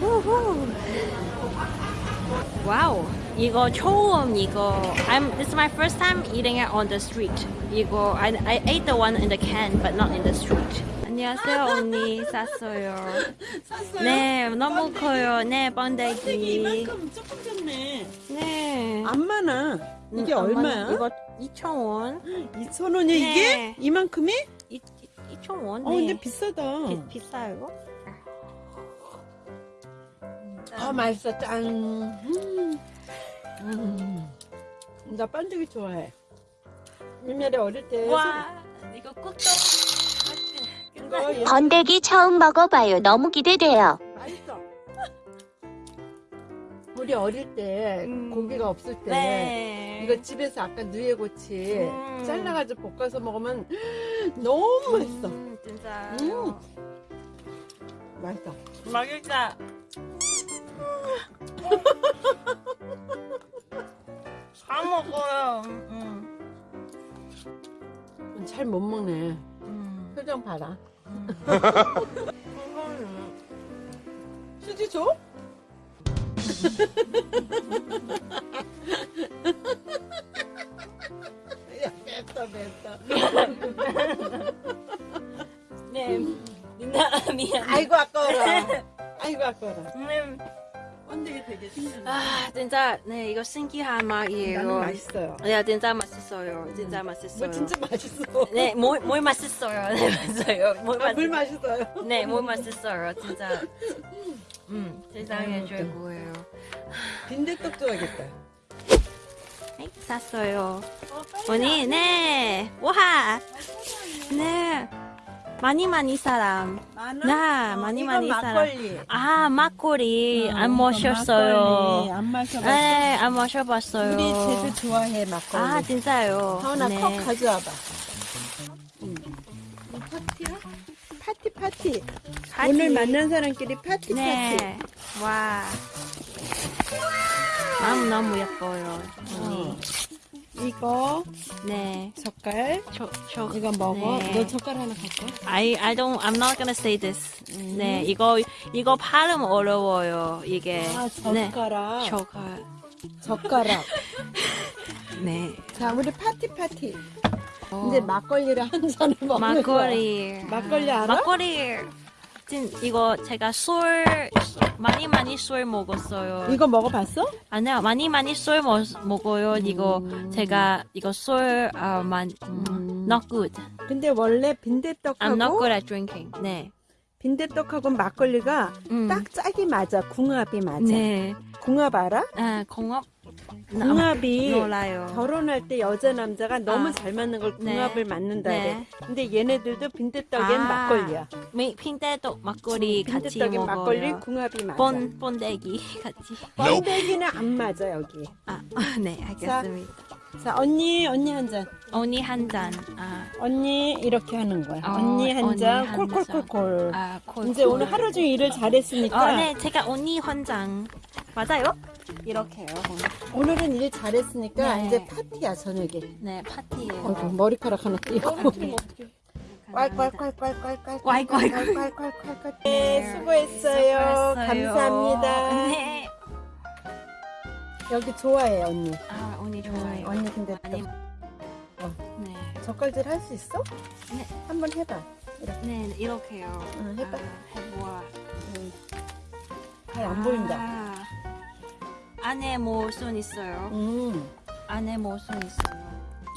우후. 와우. 이거 처음 이거. I'm. Is my first time eating it on the street. 이거 I I ate the one in the can, but not in the street. 안녕하세요 언니 쌌어요. 샀어요? 네 너무 커요. 네 번데기 번데기. 이만큼 조금 졌네. 네. 안 많아. 이게 음, 얼마야? 이거 2,000원. 2,000원이야 네. 이게? 이만큼이? 2,000원. 어 근데 비싸다. 비, 비싸요? 아 맛있어 짠. 음. 음. 나 번데기 좋아해. 옛날에 어릴 때 와 이거 꿀떡. 이거 옛- 번데기 처음 먹어봐요. 너무 기대돼요. 맛있어. 우리 어릴 때 음. 고기가 없을 때 네. 이거 집에서 아까 누에고치 음. 잘라가지고 볶아서 먹으면 너무 맛있어. 음, 진짜. 음. 맛있어. 맛있다. 다 먹어요. 음. 잘못 먹네. 음. 표정 봐라. 음. 수지 줘? 야, 뺐어, 뺐어. 네. 미안 미안. 아이고, 아까워라. 아이고, 아까워라. 음. 번데기 되게 신기하네. 아 진짜 네 이거 신기한 맛이에요. 나는 맛있어요. 네 진짜 맛있어요. 진짜 맛있어요. 뭐 진짜 맛있어. 네, 뭘, 뭘 맛있어요. 네, 맞아요. 뭘 아, 물 맛있... 맛있어요. 네, 뭘 맛있어요. 진짜. 음, 세상에 음, 최고예요. 빈대떡 좋아하겠다. 네, 샀어요. 언니, 네. 와. 네. 많이 많이 사람. 많아? 나, 어, 많이 많이 사람. 막걸리. 아, 막걸리 어, 안 마셨어요. 안 마셔봤어. 네, 안 마셔봤어요. 우리 제주 좋아해, 막걸리. 아, 진짜요. 하은아 네. 컵 가져와봐. 응. 이 파티야? 파티 파티. 파티. 오늘 만난 사람끼리 파티 네. 와. 너무 너무 예뻐요. 언니. 이거 네. 젓갈. 저, 저, 이거 먹어. 네. 너 젓갈 하나 갖고. 와. I, I don't, I'm not gonna say this. 음. 네, 이거, 이거 발음 어려워요, 이게. 아 네. 젓가락. 젓갈. 젓가락. 네. 자 우리 파티 파티. 어, 이제 막걸리를 한 잔을 먹는. 막걸리. 막걸리 알아? 막걸리. 진, 이거 제가 술, 많이 많이 술 먹었어요. 이거 먹어봤어? 아니요, 많이 많이 술 먹, 먹어요. 이거 음. 제가, 이거 술, 아, 만, 음, 음. not good. 근데 원래 I'm not 빈대떡하고 good at drinking. 네. 빈대떡하고 막걸리가 음. 딱 짝이 맞아. 궁합이 맞아. 네. 궁합 알아? 아, 공업? 궁합이 몰라요. 결혼할 때 여자 남자가 너무 아. 잘 맞는 걸 네. 궁합을 맞는다 그래. 네. 근데 얘네들도 빈대떡엔 아. 막걸리야. 미- 핑대도 막걸리 같이 빈대떡엔 먹어요. 막걸리 궁합이 맞아. 본 본대기 같이. 번데기는 안 맞아 여기. 아, 네, 알겠습니다. 자 언니 언니 한 잔. 언니 한 잔. 아, 언니 이렇게 하는 거야. 어, 언니 한 잔. 한 콜콜콜콜. 아, 콜. 이제 오늘 하루 종일 일을 잘했으니까 어, 네, 제가 언니 헌장 맞아요? 이렇게요. 오늘은 일 잘했으니까 네. 이제 파티야 저녁에. 네, 파티예요. 어이구, 머리카락 하나 띄고. 네. 꼴꼴꼴꼴꼴꼴. 꼴꼴꼴. 꼴꼴꼴꼴. 네, 수고했어요. 감사합니다. 네. 여기 좋아해 언니. 아, 언니 좋아요. 언니 근데 아니, 또 네, 젓갈질 할 수 있어? 네. 한번 해봐. 이렇게 네, 이렇게요. 응, 해봐. 아, 해보아. 잘안 보인다. 아, 안에 모순 있어요. 음. 안에 모순 있어요.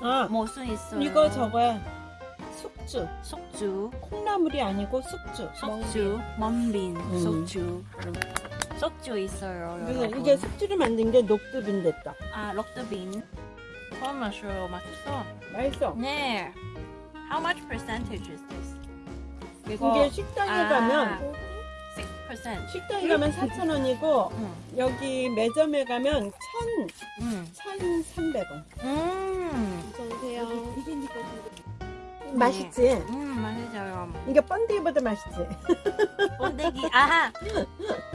아 모순 있어요. 이거 저거야. 숙주. 속주, 콩나물이 아니고 숙주. 속주, 먼빈, 음. 속주, 속주 있어요. 여러분. 이게 숙주를 만든 게 녹두빈대떡. 아 럭드빈. 처음 마셔요. 맛있어. 맛있어. 네. How much percentage is this? 이게 식당에 아. 가면 6%. 식당에 가면 4,000원이고 응. 여기 매점에 가면 1,000, 음. 1,300원. 음. 어서오세요. 맛있지? 음, 맛있어요. 이게 번데기보다 맛있지? 번데기. 아하.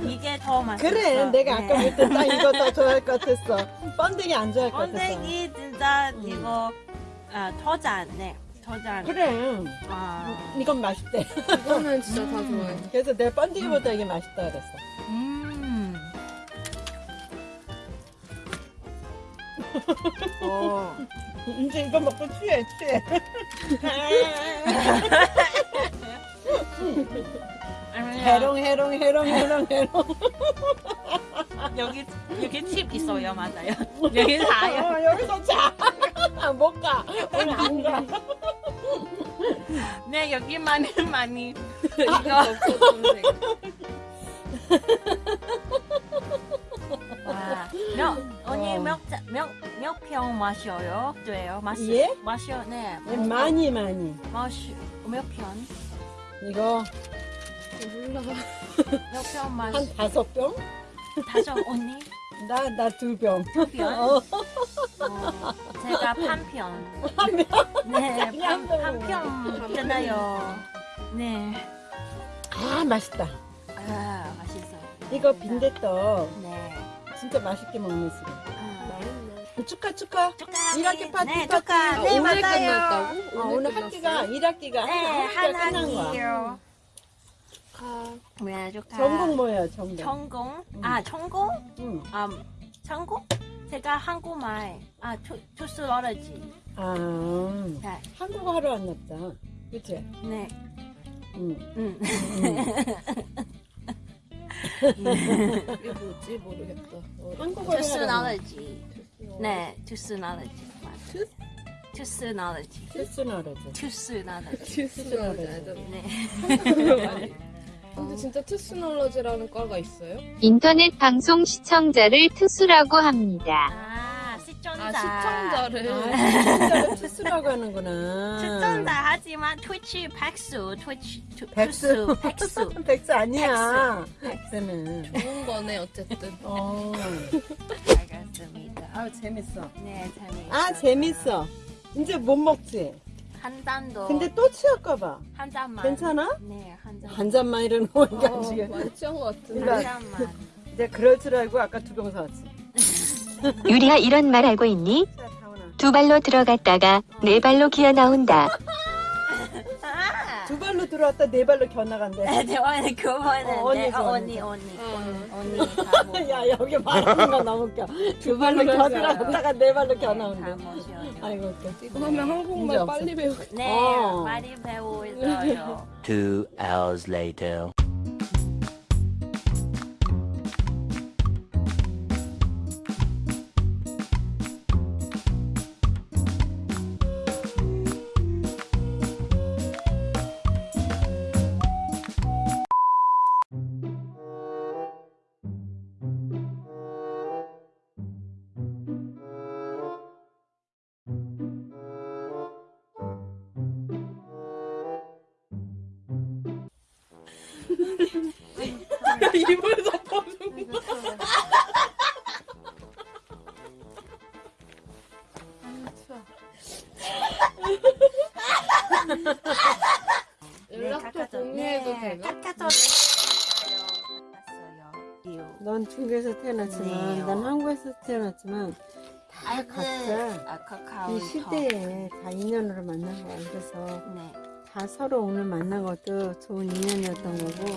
이게 더 맛있어. 그래, 내가 아까 네. 볼때 딱 이거 더 좋아할 것 같았어. 번데기 안 좋아할 것 같았어. 번데기 진짜 음. 이거 아, 터잔. 네. 저장. 그래. 와. 이건 맛있대. 이거는 진짜 다 음. 좋아해. 그래서 내가 번데기보다 이게 맛있다 그랬어. 음. 어. 이제 이거 먹고 취해, 취해. 음. 해롱, 해롱, 해롱, 해롱, 해롱. 여기 여기 팁 있어요, 맞아요. 여기 다요. 어, 여기서 자. 못 가. 오늘 안 가. 네, 여기 많이 많이 이거. 와, 몇 언니 어. 몇몇몇병 마셔요? 돼요? 마시 예? 마셔, 네. 많이 많이. 마시 몇 병? 이거 몇병 마시? 한 다섯 병? 다섯 언니 나 나 두 병. 병? 어. 어, 제가 반편. 네, 한 병. 반편 되나요? 네. 아 맛있다. 아, 맛있어요. 이거 빈대떡 네. 진짜 맛있게 먹는 술. 아, 축하 축하. 축하합니다. 일학기 파티, 네, 파티. 축하. 아, 네, 오늘 맞아요. 끝났다고? 어, 오늘 끝났어요? 학기가 1학기가 네, 학기가 한 끝난 거야. 아, 네, 축하. 전공 뭐야 전공? 전공? 아, 전공? 응. 아, 전공? 제가 한국말. 아, 투, 투스러러지. 아 네. 한국어 하러 왔나 보다. 그치? 네. 응. 음. 이게 뭐지? 모르겠다. 어, 한국어를 하러 왔나 투스러러지. 네, 투스러러지. 투스러러지. 투스너러지. 투스러러지. 투스놀러지. 네. 근데 진짜 투스놀러지라는 과가 있어요? 인터넷 방송 시청자를 투수라고 합니다. 아, 시청자. 아, 시청자를. 아 시청자를 투스라고 하는구나. 시청자 하지만 트위치 백수, 트위치 투- 백수. 투수, 백수. 백수 아니야. 백수는. 좋은 거네, 어쨌든. 어. 알겠습니다. 아 재밌어. 네, 재미있어. 아 재밌어. 이제 못 먹지. 한 잔도. 근데 또 취할까봐. 한 잔만. 괜찮아? 네, 한 잔. 한 잔만 이러는 거니까 어, 지금. 것 같은데. 이거- 한 잔만. 내가 그럴 줄 알고 아까 두 병 사왔지. 유리야 이런 말 알고 있니? 두 발로 들어갔다가 네 발로 기어 나온다. 아. 두 발로 들어왔다 네 발로 겨나간대. 네, 언니 그거는 어, 언니 네, 좋아, 어, 언니 언니, 언니, 어. 언니, 언니 다 먹어. 야 여기 말하는 거 너무 웃겨. 두 발로 겨 들어갔다가 네 발로 다 겨나온대. 먹어요. 아이고 웃겨. 하면 한국말. 빨리 배우겠다. 네, 어. 많이 배우고 있어요. Two hours later. 입을 덮어주고. 연락처 공유해도 되나? 카카오 갔어요. 넌 중국에서 태어났지만 네. 난 한국에서 태어났지만 다 각자 아, 카카오. 이 시대에 다 인연으로 만난 거야. 그래서 네. 다 서로 오늘 만난 것도 좋은 인연이었던 거고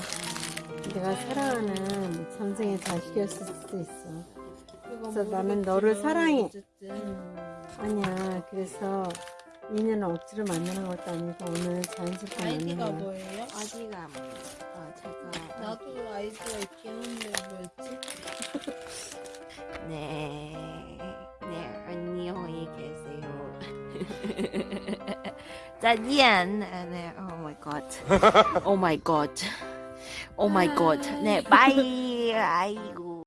내가 사랑하는 전생의 자식이었을 수도 있어. 그래서 나는 너를 사랑해. 어쨌든. 아니야. 그래서 인연을 억지로 만나는 것도 아니고 오늘 자연스럽게 아이디가 만난 거야. 뭐예요? 어디가 어, 제가 나도 아이디가 있긴 한데 뭐였지? 네, 네 안녕히 계세요. 再见. 네, oh my god, oh my god, oh my god. 네, bye. 아이고.